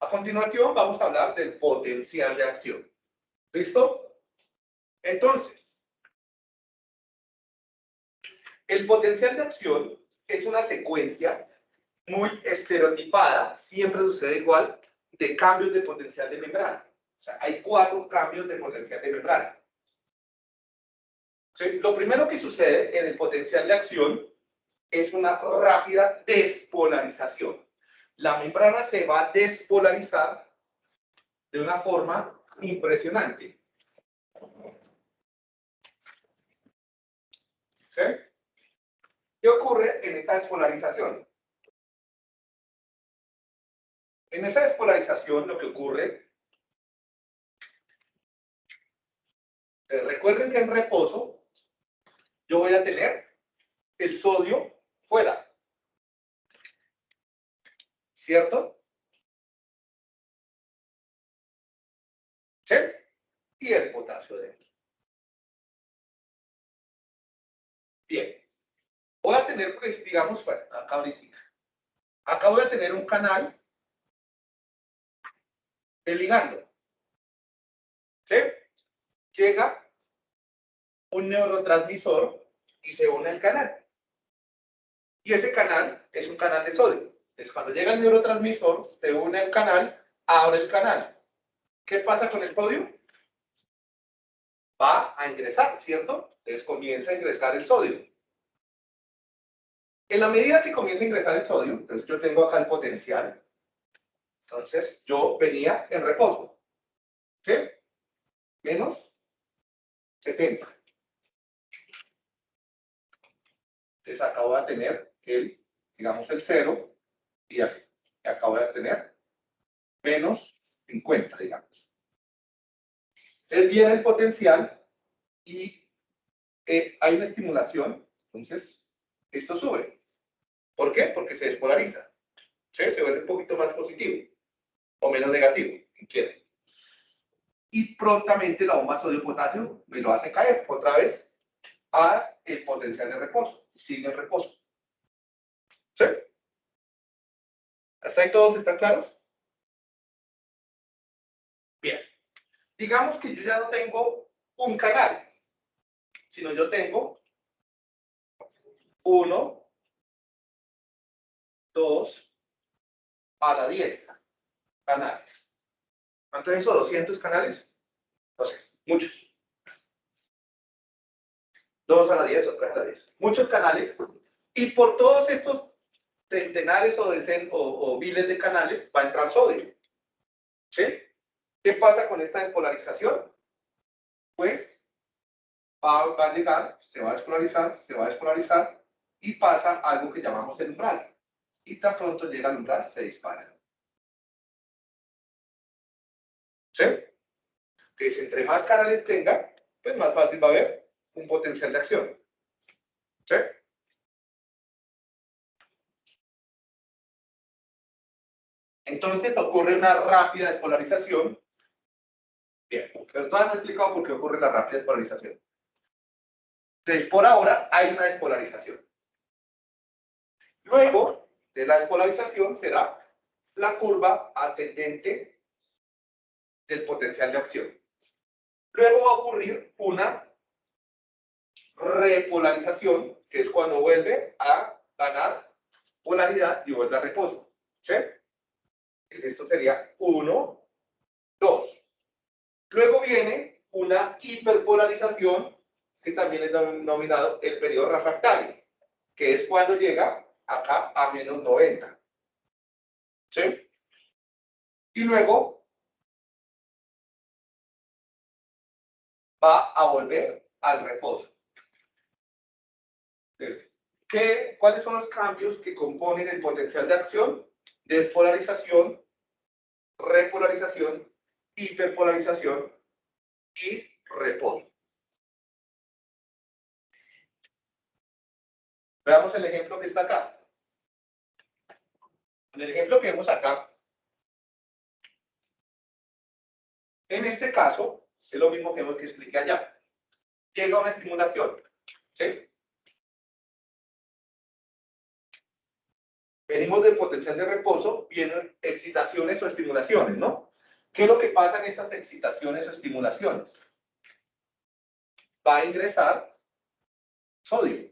A continuación vamos a hablar del potencial de acción. ¿Listo? Entonces, el potencial de acción es una secuencia muy estereotipada, siempre sucede igual, de cambios de potencial de membrana. O sea, hay cuatro cambios de potencial de membrana. Lo primero que sucede en el potencial de acción es una rápida despolarización. La membrana se va a despolarizar de una forma impresionante. ¿Qué ocurre en esta despolarización? En esa despolarización lo que ocurre, eh, recuerden que en reposo yo voy a tener el sodio fuera. ¿Cierto? ¿Sí? Y el potasio dentro. Bien. Voy a tener, pues, digamos, bueno, acá ahorita. Acá voy a tener un canal de ligando. ¿Sí? Llega un neurotransmisor y se une al canal. Y ese canal es un canal de sodio. Entonces, cuando llega el neurotransmisor, se une al canal, abre el canal. ¿Qué pasa con el sodio? Va a ingresar, ¿cierto? Entonces comienza a ingresar el sodio. En la medida que comienza a ingresar el sodio, entonces yo tengo acá el potencial. Entonces yo venía en reposo. ¿Sí? Menos 70. Entonces acabo de tener el, digamos, el 0 y así. Acabo de tener menos 50, digamos. Entonces viene el potencial y eh, hay una estimulación, entonces esto sube. ¿Por qué? Porque se despolariza. Se vuelve un poquito más positivo o menos negativo, quiere. Y prontamente la bomba sodio-potasio me lo hace caer otra vez a el potencial de reposo sigue el reposo. ¿Sí? ¿Hasta ahí todos están claros? Bien. Digamos que yo ya no tengo un canal, sino yo tengo uno, dos, a la diestra, canales. ¿Cuánto es eso? ¿200 canales? No sé, muchos. 2 a la 10 o 3 a la 10. Muchos canales. Y por todos estos centenares o, o, miles de canales va a entrar sodio. ¿Sí? ¿Qué pasa con esta despolarización? Pues va, va, a llegar, se va a despolarizar, se va a despolarizar y pasa algo que llamamos el umbral. Y tan pronto llega al umbral, se dispara. ¿Sí? Entonces, entre más canales tenga, pues más fácil va a haber un potencial de acción. ¿Sí? Entonces ocurre una rápida despolarización. Bien, pero todavía no he explicado por qué ocurre la rápida despolarización. Entonces, por ahora hay una despolarización. Luego de la despolarización será la curva ascendente del potencial de acción. Luego va a ocurrir una repolarización, que es cuando vuelve a ganar polaridad y vuelve a reposo. ¿Sí? Esto sería 1, 2. Luego viene una hiperpolarización, que también es denominado el periodo refractario, que es cuando llega acá a menos 90. ¿Sí? Y luego va a volver al reposo. ¿qué, ¿cuáles son los cambios que componen el potencial de acción? Despolarización, repolarización, hiperpolarización y reposo. Veamos el ejemplo que está acá. En el ejemplo que vemos acá, en este caso, es lo mismo que, que expliqué allá. Llega una estimulación. ¿sí? Venimos del potencial de reposo, vienen excitaciones o estimulaciones, ¿no? ¿Qué es lo que pasa en estas excitaciones o estimulaciones? Va a ingresar sodio.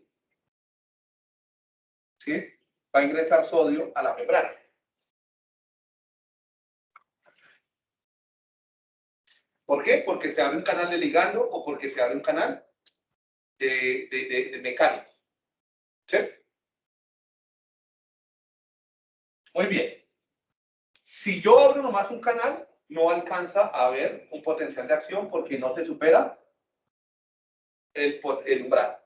¿Sí? Va a ingresar sodio a la membrana. ¿Por qué? Porque se abre un canal de ligando o porque se abre un canal de, mecánico. ¿Sí? Muy bien. Si yo abro nomás un canal, no alcanza a ver un potencial de acción porque no te supera el, umbral.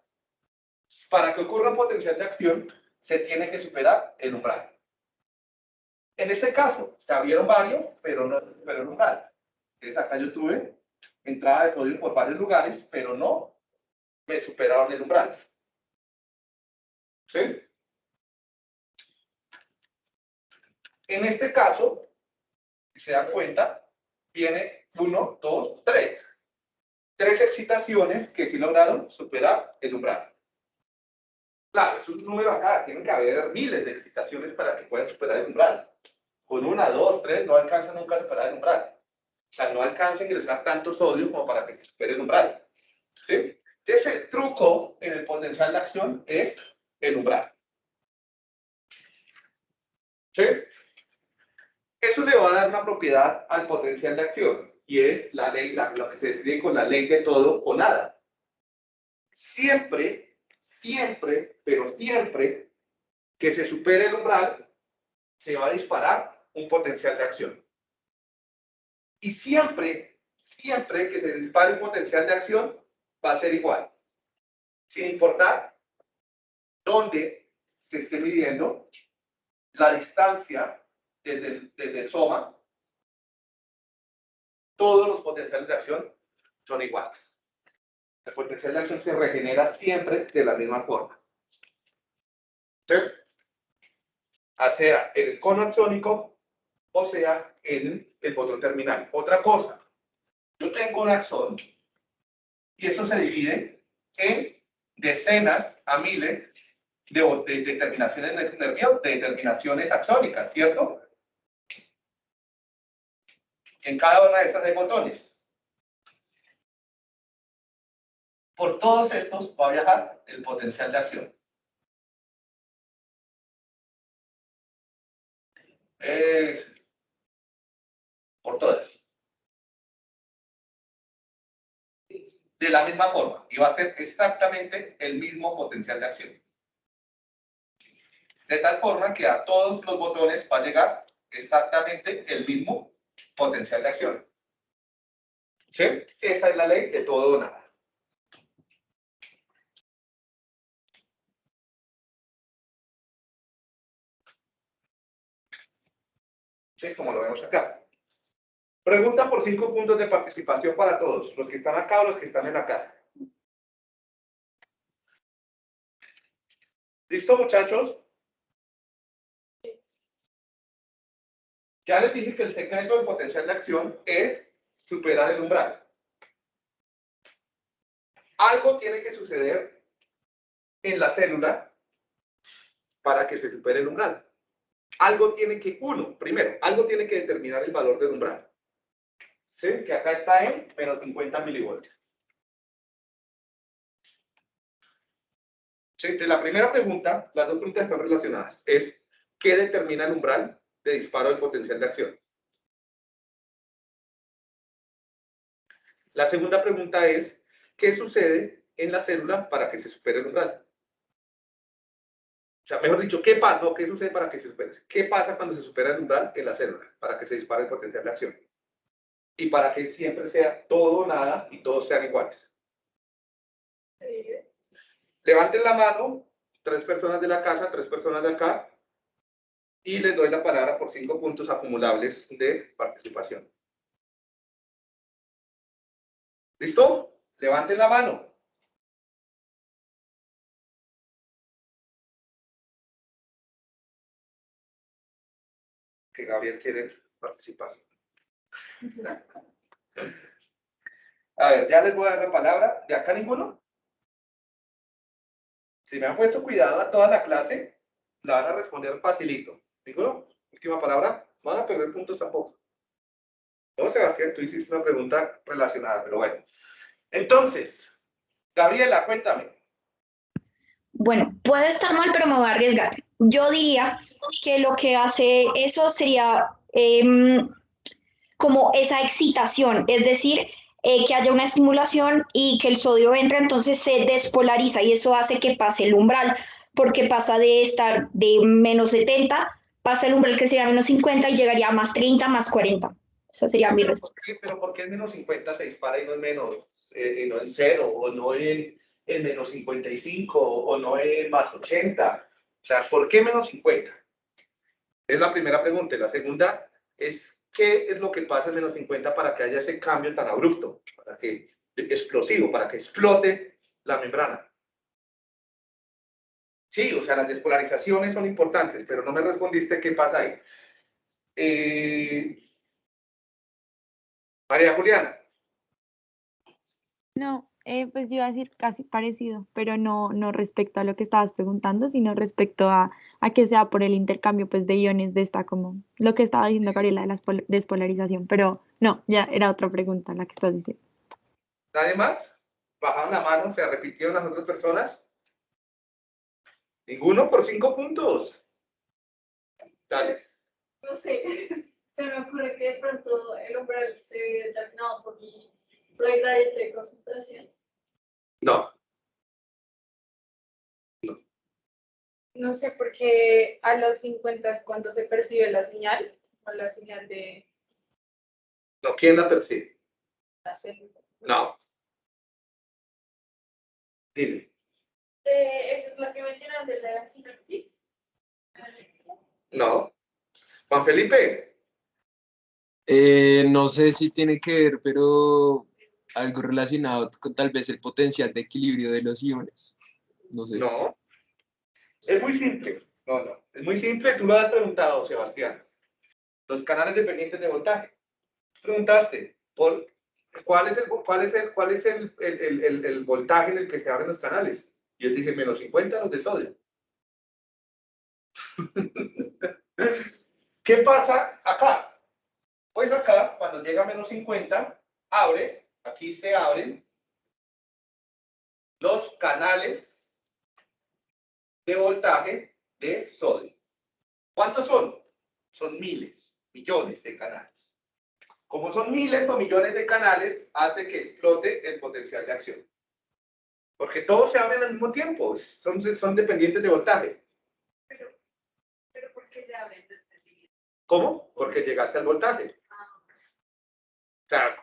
Para que ocurra un potencial de acción, se tiene que superar el umbral. En este caso, se abrieron varios, pero no pero el umbral. Entonces acá yo tuve entrada de sodio por varios lugares, pero no me superaron el umbral. ¿Sí? En este caso, si se dan cuenta, viene 1, 2, 3. Tres excitaciones que sí lograron superar el umbral. Claro, es un número acá, tienen que haber miles de excitaciones para que puedan superar el umbral. Con una, dos, tres, no alcanza nunca a superar el umbral. O sea, no alcanza a ingresar tanto sodio como para que se supere el umbral. ¿Sí? Entonces, el truco en el potencial de acción es el umbral. ¿Sí? Eso le va a dar una propiedad al potencial de acción y es la ley, lo que se decide con la ley de todo o nada. Siempre, siempre, pero siempre que se supere el umbral, se va a disparar un potencial de acción. Y siempre, siempre que se dispare un potencial de acción, va a ser igual. Sin importar dónde se esté midiendo la distancia desde el, soma, todos los potenciales de acción son iguales. El potencial de acción se regenera siempre de la misma forma. ¿Sí? O sea, el cono axónico, o sea, en el botón terminal. Otra cosa, yo tengo un axón y eso se divide en decenas a miles de, de, de terminaciones nerviosas, de terminaciones axónicas, ¿cierto? En cada una de estas hay botones. Por todos estos va a viajar el potencial de acción. por todas. De la misma forma. Y va a ser exactamente el mismo potencial de acción. De tal forma que a todos los botones va a llegar exactamente el mismo potencial de acción. ¿Sí? Esa es la ley de todo o nada. ¿Sí? Como lo vemos acá. Pregunta por cinco puntos de participación para todos, los que están acá o los que están en la casa. ¿Listo, muchachos? Ya les dije que el secreto del potencial de acción es superar el umbral. Algo tiene que suceder en la célula para que se supere el umbral. Algo tiene que, uno, primero, algo tiene que determinar el valor del umbral. ¿Sí? Que acá está en menos 50 milivoltios. ¿Sí? la primera pregunta, las dos preguntas están relacionadas, es ¿qué determina el umbral? De disparo del potencial de acción. La segunda pregunta es, ¿qué sucede en la célula para que se supere el umbral? O sea, mejor dicho, ¿qué pasa? No, ¿qué sucede para que se supere? ¿Qué pasa cuando se supera el umbral en la célula para que se dispare el potencial de acción? Y para que siempre sea todo nada y todos sean iguales. Levanten la mano, tres personas de la casa, tres personas de acá, y les doy la palabra por cinco puntos acumulables de participación. ¿Listo? Levanten la mano. Que Gabriel quiere participar. A ver, ya les voy a dar la palabra. ¿De acá ninguno? Si me han puesto cuidado a toda la clase, la van a responder facilito. ¿Ninguno? Última palabra. No van a perder puntos tampoco. No, Sebastián, tú hiciste una pregunta relacionada, pero bueno. Entonces, Gabriela, cuéntame. Bueno, puede estar mal, pero me voy a arriesgar. Yo diría que lo que hace eso sería em, como esa excitación, es decir, eh, que haya una estimulación y que el sodio entre, entonces se despolariza y eso hace que pase el umbral, porque pasa de estar de menos 70, pasa el umbral que sería menos 50 y llegaría a más 30, más 40. Esa sería mi respuesta. pero ¿por qué es menos 50 se dispara y no es menos, eh, no en cero, o no en, en menos 55, o no en más 80? O sea, ¿por qué menos 50? Es la primera pregunta. la segunda es ¿qué es lo que pasa en menos 50 para que haya ese cambio tan abrupto, para que explosivo, para que explote la membrana? Sí, o sea, las despolarizaciones son importantes, pero no me respondiste qué pasa ahí. Eh, María Juliana. No, eh, pues yo iba a decir casi parecido, pero no, no respecto a lo que estabas preguntando, sino respecto a, a que sea por el intercambio pues, de iones de esta, como lo que estaba diciendo Gabriela de la despolarización, pero no, ya era otra pregunta la que estás diciendo. ¿Nadie más? ¿Bajaron la mano? ¿Se repitieron las otras personas? Ninguno por cinco puntos. Dale. No sé, se me ocurre que de pronto el umbral se ve determinado por mi gradiente de concentración. No. No. No sé, porque a los 50 es cuando se percibe la señal, o la señal de... No, ¿quién la percibe? La célula. No. Dile. Eh, ¿Esa es la que mencionan de la sinapsis? No. Juan Felipe. Eh, no sé si tiene que ver, pero algo relacionado con tal vez el potencial de equilibrio de los iones. No sé. No. Es muy simple. No, no. Es muy simple. Tú lo has preguntado, Sebastián. Los canales dependientes de voltaje. Preguntaste por cuál es el, cuál es el, cuál es el, el, el, el voltaje en el que se abren los canales. Yo te dije menos 50 los de sodio. ¿Qué pasa acá? Pues acá, cuando llega a menos 50, abre Aquí se abren los canales de voltaje de sodio. ¿Cuántos son? Son miles, millones de canales. Como son miles o millones de canales, hace que explote el potencial de acción. Porque todos se abren al mismo tiempo, son, son dependientes de voltaje. Pero, pero ¿por qué se abren? ¿Cómo? Porque llegaste al voltaje. Ah. O sea,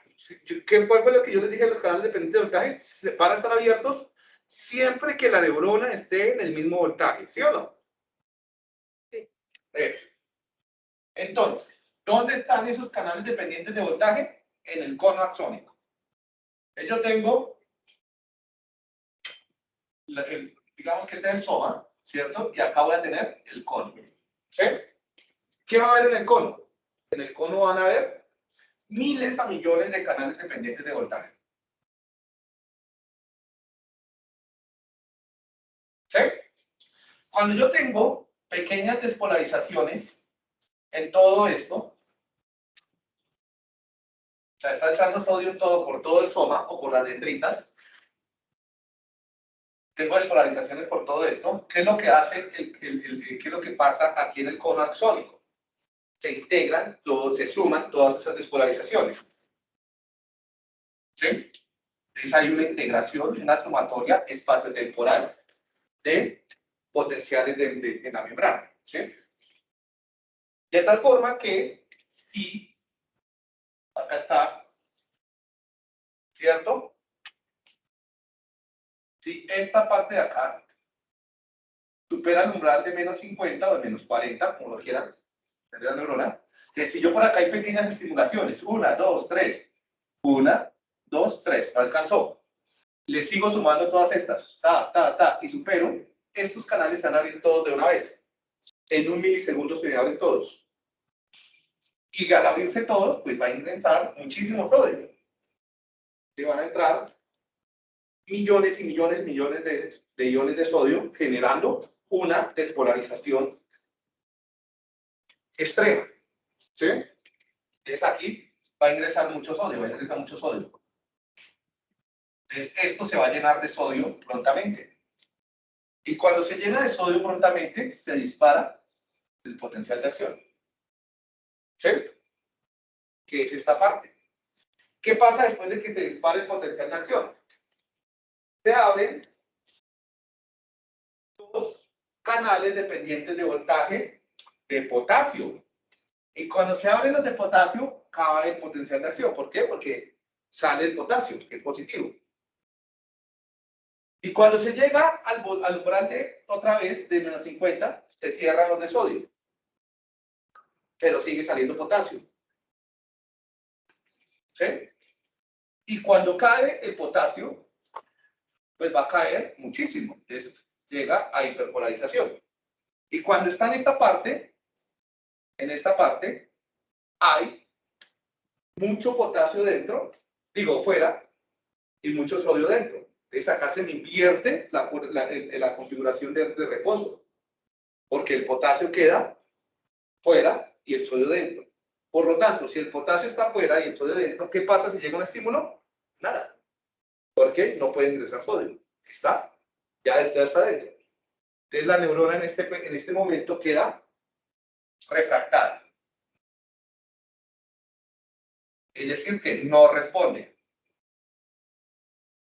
¿Qué fue lo que yo les dije a los canales dependientes de voltaje? Van a estar abiertos siempre que la neurona esté en el mismo voltaje, ¿sí o no? Sí. Entonces, ¿dónde están esos canales dependientes de voltaje? En el cono axónico. Yo tengo, digamos que este es el soma, ¿cierto? Y acá voy a tener el cono. ¿Sí? ¿Qué va a haber en el cono? En el cono van a ver miles a millones de canales dependientes de voltaje. ¿Sí? Cuando yo tengo pequeñas despolarizaciones en todo esto, o sea, está echando sodio en todo por todo el soma o por las dendritas, tengo despolarizaciones por todo esto, ¿qué es lo que hace, qué es lo que pasa aquí en el cono axónico? se integran, se suman todas esas despolarizaciones. ¿Sí? Entonces hay una integración, una sumatoria espacio-temporal de potenciales de, la membrana. ¿sí? De tal forma que si acá está, ¿cierto? Si esta parte de acá supera el umbral de menos 50 o de menos 40, como lo quieran de la neurona, que si yo por acá hay pequeñas estimulaciones, una, dos, tres, una, dos, tres, alcanzó. Le sigo sumando todas estas, ta, ta, ta, y supero, estos canales se van a abrir todos de una vez. En un milisegundo se abren todos. Y al abrirse todos, pues va a incrementar muchísimo sodio. Se van a entrar millones y millones y millones de, de iones de sodio generando una despolarización extrema. ¿Sí? Entonces aquí va a ingresar mucho sodio, va a ingresar mucho sodio. Entonces esto se va a llenar de sodio prontamente. Y cuando se llena de sodio prontamente, se dispara el potencial de acción. ¿Sí? Que es esta parte. ¿Qué pasa después de que se dispare el potencial de acción? Se abren dos canales dependientes de voltaje de potasio. Y cuando se abren los de potasio, cae el potencial de acción. ¿Por qué? Porque sale el potasio, que es positivo. Y cuando se llega al, al umbral de, otra vez, de menos 50, se cierran los de sodio. Pero sigue saliendo potasio. ¿Sí? Y cuando cae el potasio, pues va a caer muchísimo. Entonces llega a hiperpolarización. Y cuando está en esta parte, en esta parte, hay mucho potasio dentro, digo fuera, y mucho sodio dentro. Entonces acá se me invierte la, la, configuración de, de, reposo, porque el potasio queda fuera y el sodio dentro. Por lo tanto, si el potasio está fuera y el sodio dentro, ¿qué pasa si llega un estímulo? Nada. Porque no puede ingresar sodio. Está, ya está, está dentro. Entonces la neurona en este, en este momento queda refractada. Es decir, que no responde.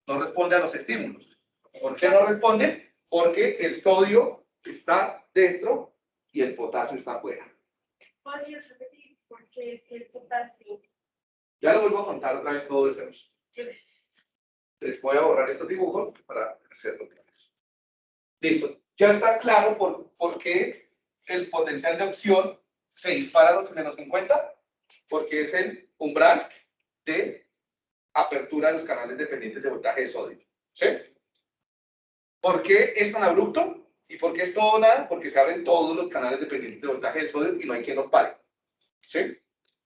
No responde a los estímulos. ¿Por qué no responde? Porque el sodio está dentro y el potasio está afuera. ¿Podrías repetir por qué es que el potasio? Ya lo vuelvo a contar otra vez todo esto. Les voy a borrar estos dibujos para hacerlo claro. Listo. Ya está claro por, por qué el potencial de opción se dispara a los menos 50, porque es el umbral de apertura de los canales dependientes de voltaje de sodio. ¿Sí? ¿Por qué es tan abrupto? ¿Y por qué es todo nada? Porque se abren todos los canales dependientes de voltaje de sodio y no hay quien los pare. ¿Sí?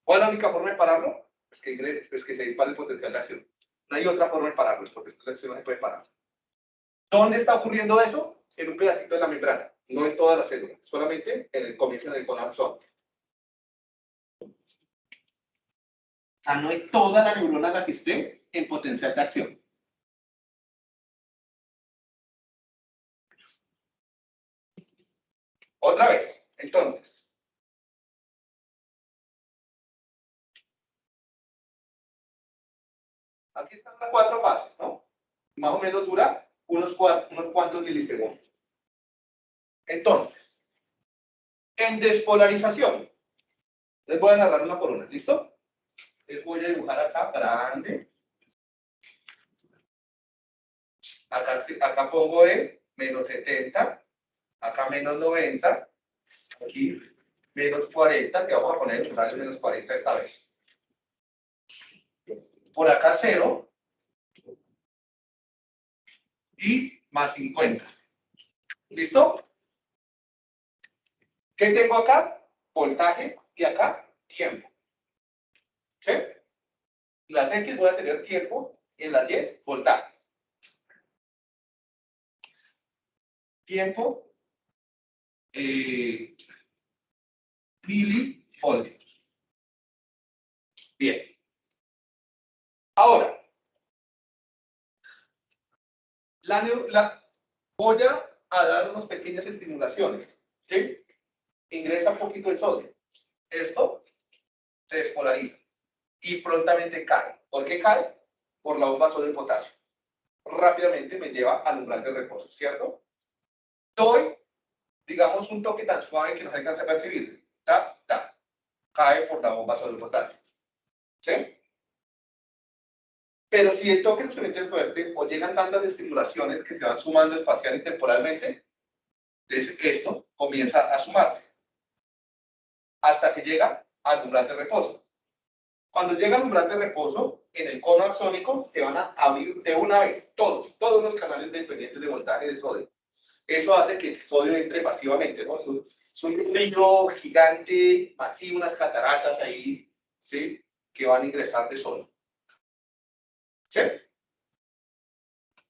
¿Cuál es la única forma de pararlo? Es que, es que se dispare el potencial de acción. No hay otra forma de pararlo, el potencial de acción no se puede parar. ¿Dónde está ocurriendo eso? En un pedacito de la membrana, no en todas las células, solamente en el comienzo del colapso. O sea, no es toda la neurona la que esté en potencial de acción. Otra vez, entonces. Cuatro fases, ¿no? Más o menos dura unos, cuantos milisegundos. Entonces, en despolarización, les voy a narrar una por una, ¿listo? Les voy a dibujar acá grande. Acá, acá pongo el menos 70, acá menos 90, aquí menos 40, que vamos a poner el menos 40 esta vez. Por acá 0, y más 50. ¿Listo? ¿Qué tengo acá? Voltaje y acá tiempo. ¿Sí? Las X voy a tener tiempo y en las 10 voltaje. Tiempo eh, milivoltios. Bien. Ahora, la, voy a dar unas pequeñas estimulaciones. ¿sí? Ingresa un poquito de sodio. Esto se despolariza y prontamente cae. ¿Por qué cae? Por la bomba sodio potasio. Rápidamente me lleva al umbral de reposo, ¿cierto? Doy, digamos, un toque tan suave que no se alcanza a percibir. Ta, ta. Cae por la bomba sodio potasio. ¿Sí? Pero si el toque es suficientemente fuerte o llegan tantas estimulaciones que se van sumando espacial y temporalmente, esto comienza a sumarse hasta que llega al umbral de reposo. Cuando llega al umbral de reposo, en el cono axónico se van a abrir de una vez todos, todos los canales dependientes de voltaje de sodio. Eso hace que el sodio entre pasivamente, ¿no? Es un, río gigante, masivo, unas cataratas ahí, ¿sí? Que van a ingresar de sodio. ¿Sí?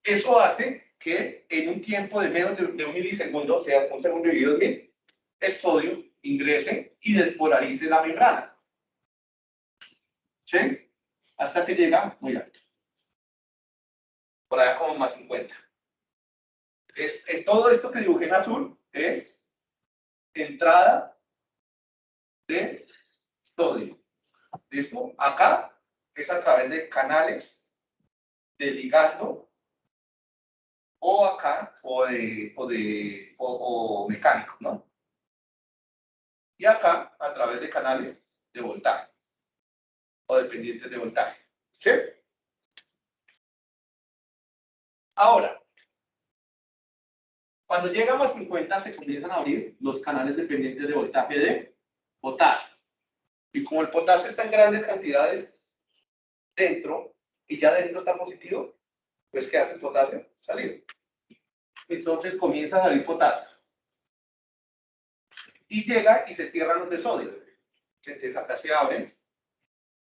Eso hace que en un tiempo de menos de, un milisegundo, o sea, un segundo dividido en mil, el sodio ingrese y despolarice la membrana. ¿Sí? Hasta que llega muy alto. Por allá como más 50. Es, en todo esto que dibujé en azul es entrada de sodio. ¿Listo? Acá es a través de canales de ligando o acá o de, o de o, mecánico, ¿no? Y acá a través de canales de voltaje o dependientes de voltaje. ¿Sí? Ahora, cuando llegamos a 50 se comienzan a abrir los canales dependientes de voltaje de potasio. Y como el potasio está en grandes cantidades dentro, y ya dentro está positivo, pues ¿qué hace el potasio? Salir. Entonces comienza a salir potasio. Y llega y se cierran los de sodio. Entonces acá se abre,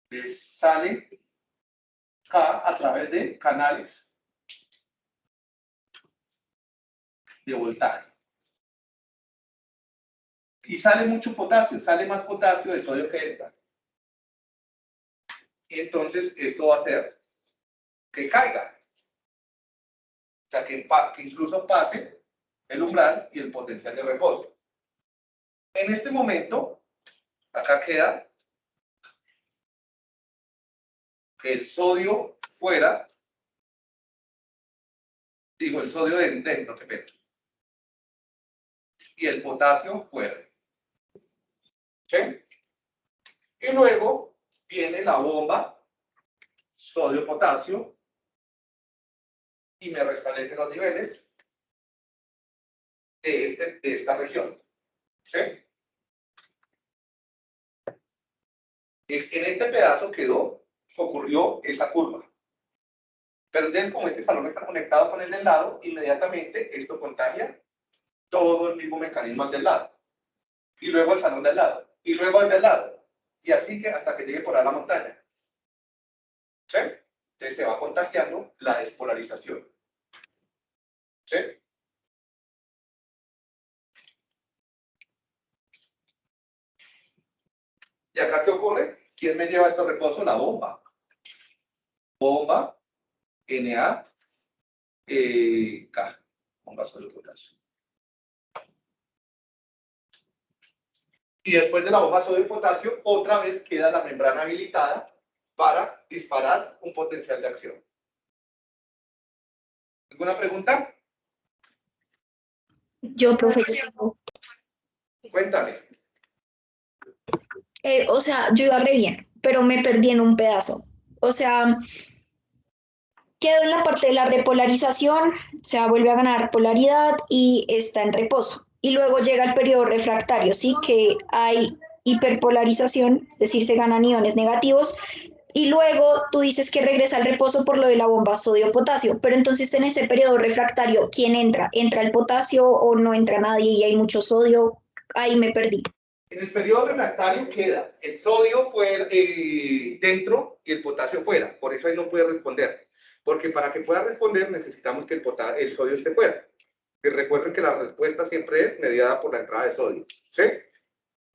pues sale acá a través de canales de voltaje. Y sale mucho potasio, sale más potasio de sodio que entra. Entonces esto va a hacer que caiga. O sea, que, que incluso pase el umbral y el potencial de reposo. En este momento, acá queda el sodio fuera, digo, el sodio dentro, que pena, y el potasio fuera. ¿Sí? Y luego viene la bomba, sodio-potasio, y me restablecen los niveles de, este, de esta región. ¿Sí? En este pedazo quedó, ocurrió esa curva. Pero entonces, como este salón está conectado con el del lado, inmediatamente esto contagia todo el mismo mecanismo al del lado. Y luego el salón del lado. Y luego el del lado. Y así que hasta que llegue por a la montaña. ¿Sí? Entonces se va contagiando la despolarización. ¿Sí? ¿Y acá qué ocurre? ¿Quién me lleva este reposo? La bomba. Bomba, Na, eh, K. Bomba sodio potasio. Y después de la bomba sodio potasio, otra vez queda la membrana habilitada para disparar un potencial de acción. ¿Alguna pregunta? Yo, profe, yo tengo. Cuéntame. Eh, o sea, yo iba re bien, pero me perdí en un pedazo. O sea, quedo en la parte de la repolarización, o sea, vuelve a ganar polaridad y está en reposo. Y luego llega el periodo refractario, ¿sí? Que hay hiperpolarización, es decir, se ganan iones negativos. Y luego tú dices que regresa al reposo por lo de la bomba sodio-potasio. Pero entonces en ese periodo refractario, ¿quién entra? ¿Entra el potasio o no entra nadie y hay mucho sodio? Ahí me perdí. En el periodo refractario queda el sodio fuera, eh, dentro y el potasio fuera. Por eso ahí no puede responder. Porque para que pueda responder necesitamos que el, el sodio esté fuera. Y recuerden que la respuesta siempre es mediada por la entrada de sodio. ¿Sí?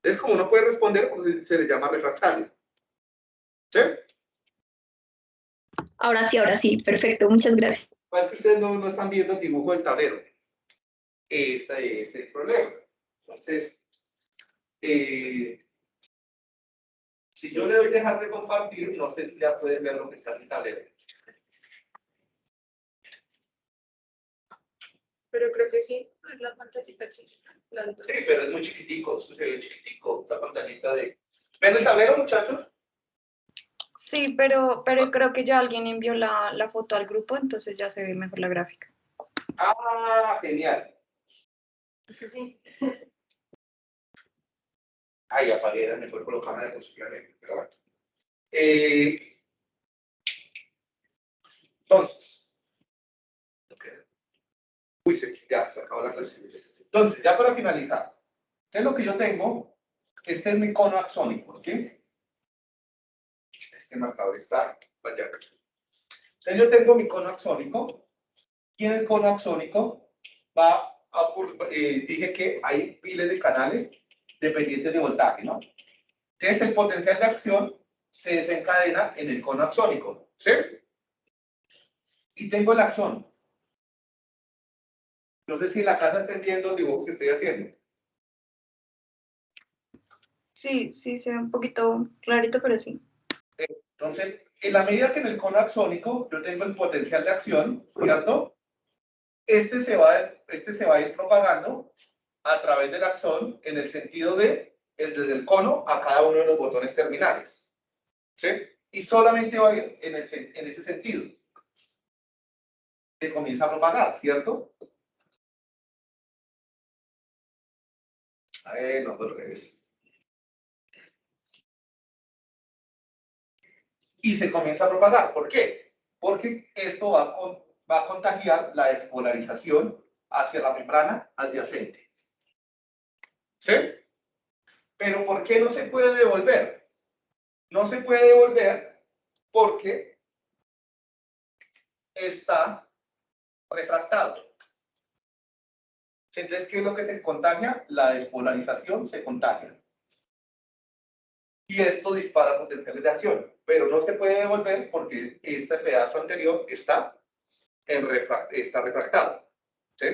Entonces, como no puede responder, se le llama refractario. ¿Sí? Ahora sí, ahora sí. Perfecto. Muchas gracias. Es que ustedes no, no están viendo el dibujo del tablero. Este es el problema. Entonces, eh, si yo le doy dejar de compartir, no sé si ya pueden ver lo que está en el tablero. Pero creo que sí, es la pantallita chiquita. la Sí, pero es muy chiquitico, se ve chiquitico, esta pantallita de... ¿Ven el tablero, muchachos? Sí, pero, pero creo que ya alguien envió la, la foto al grupo, entonces ya se ve mejor la gráfica. Ah, genial. Sí. Ay, apagué, era mejor colocarla de positivamente, pero bueno. Eh, entonces. ok. Uy, se, ya se acabó la clase. Entonces, ya para finalizar, ¿qué es lo que yo tengo? Este es mi cono axónico, ¿sí? Este marcador está. Entonces, yo tengo mi cono axónico Y en el cono axónico va a eh, dije que hay miles de canales dependientes de voltaje, ¿no? Entonces el potencial de acción se desencadena en el cono axónico, ¿sí? Y tengo el axón. No sé si la casa estén viendo el dibujo que estoy haciendo. Sí, sí, se ve un poquito clarito, pero sí. Entonces, en la medida que en el cono axónico yo tengo el potencial de acción, ¿cierto? Este se va, este se va a ir propagando a través del axón en el sentido de desde el cono a cada uno de los botones terminales. ¿Sí? Y solamente va a ir en, en ese sentido. Se comienza a propagar, ¿cierto? A ver, no, al revés. Y se comienza a propagar. ¿Por qué? Porque esto va a, contagiar la despolarización hacia la membrana adyacente. ¿Sí? Pero ¿por qué no se puede devolver? No se puede devolver porque está refractado. Entonces, ¿qué es lo que se contagia? La despolarización se contagia y esto dispara potenciales de acción, pero no se puede devolver porque este pedazo anterior está, está refractado, ¿sí?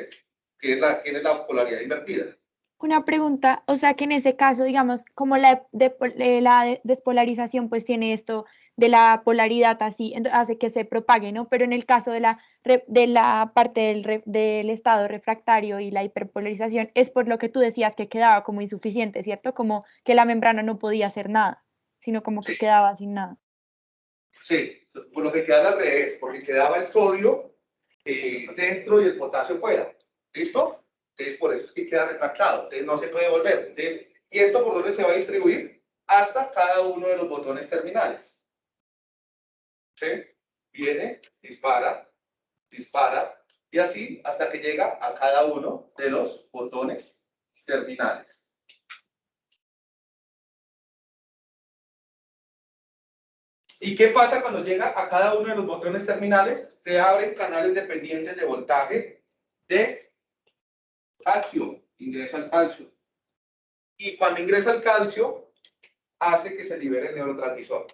Tiene la, tiene la polaridad invertida. Una pregunta, o sea que en ese caso, digamos, como la, la despolarización pues tiene esto de la polaridad así, hace que se propague, ¿no? Pero en el caso de la, de la parte del, del estado refractario y la hiperpolarización, es por lo que tú decías que quedaba como insuficiente, ¿cierto? Como que la membrana no podía hacer nada, sino como que quedaba sin nada. Sí, por lo que queda al revés, porque quedaba el sodio eh, dentro y el potasio fuera. ¿Listo? Entonces, por eso es que queda refractado. Entonces, no se puede volver. Entonces, ¿y esto por dónde se va a distribuir? Hasta cada uno de los botones terminales. Viene, dispara, dispara, y así hasta que llega a cada uno de los botones terminales. ¿Y qué pasa cuando llega a cada uno de los botones terminales? Se abren canales dependientes de voltaje de calcio, ingresa al calcio. Y cuando ingresa el calcio, hace que se libere el neurotransmisor.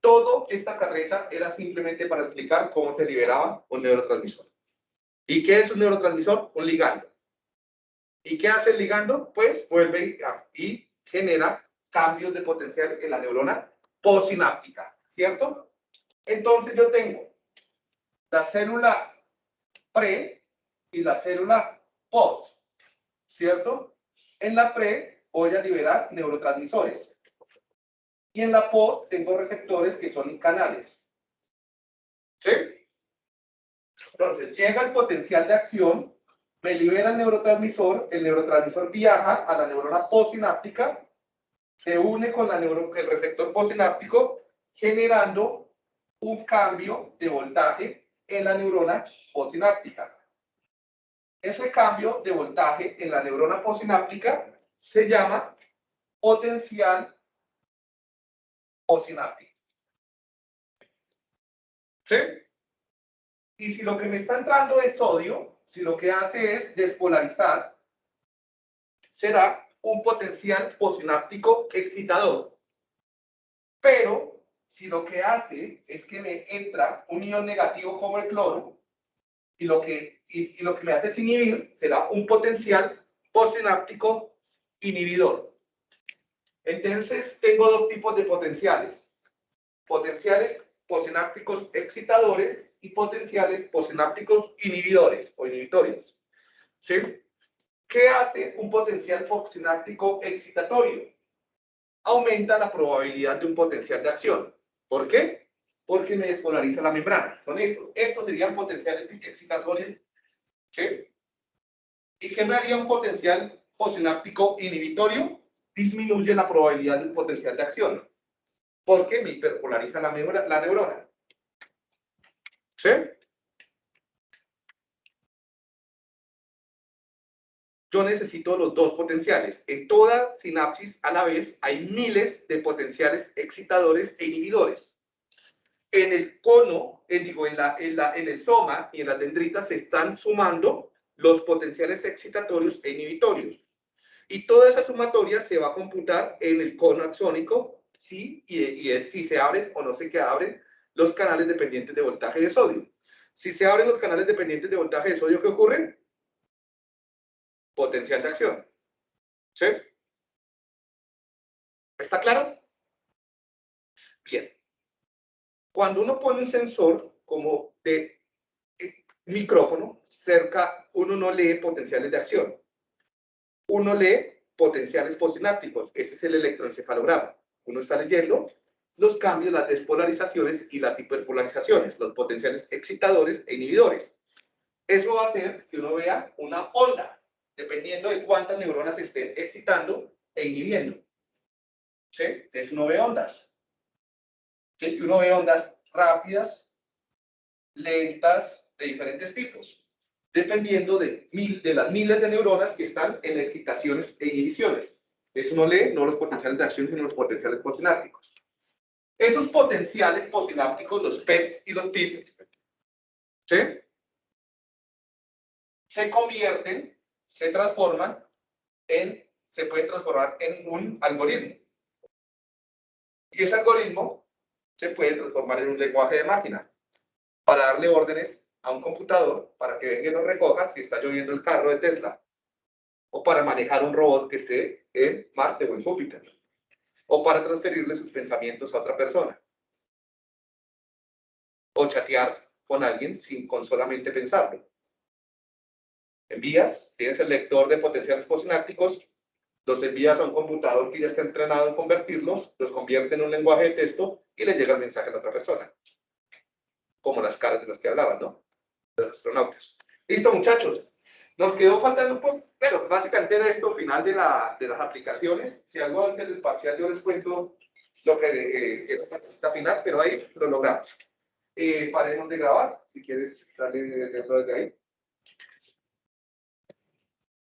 Toda esta carreta era simplemente para explicar cómo se liberaba un neurotransmisor. ¿Y qué es un neurotransmisor? Un ligando. ¿Y qué hace el ligando? Pues vuelve y genera cambios de potencial en la neurona postsináptica, ¿cierto? Entonces yo tengo la célula pre y la célula post, ¿cierto? En la pre voy a liberar neurotransmisores. En la POD tengo receptores que son canales. ¿Sí? Entonces, llega el potencial de acción, me libera el neurotransmisor, el neurotransmisor viaja a la neurona postsináptica, se une con la el receptor postsináptico, generando un cambio de voltaje en la neurona postsináptica. Ese cambio de voltaje en la neurona postsináptica se llama potencial postsináptico. ¿Sí? Y si lo que me está entrando es sodio, si lo que hace es despolarizar, será un potencial postsináptico excitador. Pero si lo que hace es que me entra un ion negativo como el cloro, y lo que, y, lo que me hace es inhibir, será un potencial postsináptico inhibidor. Entonces, tengo dos tipos de potenciales. Potenciales posinápticos excitadores y potenciales posinápticos inhibidores o inhibitorios. ¿Sí? ¿Qué hace un potencial posináptico excitatorio? Aumenta la probabilidad de un potencial de acción. ¿Por qué? Porque me despolariza la membrana. Son estos. Estos serían potenciales excitatorios. ¿Sí? ¿Y qué me haría un potencial posináptico inhibitorio? Disminuye la probabilidad del potencial de acción. Porque me hiperpolariza la, la neurona. ¿Sí? Yo necesito los dos potenciales. En toda sinapsis a la vez hay miles de potenciales excitadores e inhibidores. en el cono, en, digo, en, la, en, la, en el soma y en las dendritas se están sumando los potenciales excitatorios e inhibitorios. Y toda esa sumatoria se va a computar en el cono axónico, sí, y, y es si se abren o no se que abren los canales dependientes de voltaje de sodio. Si se abren los canales dependientes de voltaje de sodio, ¿qué ocurre? Potencial de acción. ¿Sí? ¿Está claro? Bien. Cuando uno pone un sensor como de eh, micrófono cerca, uno no lee potenciales de acción. Uno lee potenciales postsinápticos. Ese es el electroencefalograma. Uno está leyendo los cambios, las despolarizaciones y las hiperpolarizaciones, los potenciales excitadores e inhibidores. Eso va a hacer que uno vea una onda, dependiendo de cuántas neuronas estén excitando e inhibiendo. ¿Sí? Entonces uno ve ondas. ¿Sí? Uno ve ondas rápidas, lentas, de diferentes tipos, dependiendo de, mil, de las miles de neuronas que están en excitaciones e inhibiciones. Eso uno lee no los potenciales de acción, sino los potenciales postsinápticos. Esos potenciales postsinápticos, los PETs y los PIPs, ¿sí? se convierten, se transforman en, se puede transformar en un algoritmo. Y ese algoritmo se puede transformar en un lenguaje de máquina para darle órdenes a un computador para que venga y lo recoja si está lloviendo el carro de Tesla. O para manejar un robot que esté en Marte o en Júpiter. O para transferirle sus pensamientos a otra persona. O chatear con alguien sin con solamente pensarlo. Envías, tienes el lector de potenciales postsinápticos, los envías a un computador que ya está entrenado en convertirlos, los convierte en un lenguaje de texto y le llega el mensaje a la otra persona. Como las caras de las que hablaban, ¿no? De los astronautas. Listo, muchachos. Nos quedó faltando un poco, pero básicamente era esto, final de, la, de las aplicaciones. Si algo antes del parcial yo les cuento lo que eh, está final, pero ahí lo logramos. Eh, paremos de grabar, si quieres darle ejemplo desde ahí.